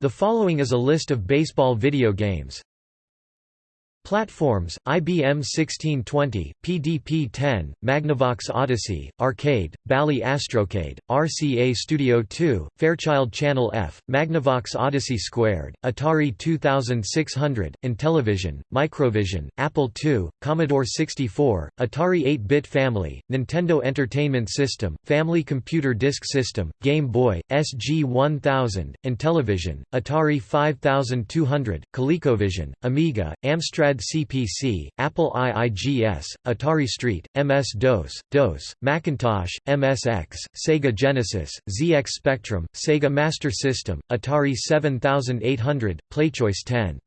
The following is a list of baseball video games. Platforms, IBM 1620, PDP-10, Magnavox Odyssey, Arcade, Bally Astrocade, RCA Studio 2, Fairchild Channel F, Magnavox Odyssey Squared, Atari 2600, Intellivision, Microvision, Apple II, Commodore 64, Atari 8-bit Family, Nintendo Entertainment System, Family Computer Disk System, Game Boy, SG-1000, Intellivision, Atari 5200, ColecoVision, Amiga, Amstrad CPC, Apple IIGS, Atari ST, MS-DOS, DOS, Macintosh, MSX, Sega Genesis, ZX Spectrum, Sega Master System, Atari 7800, PlayChoice 10.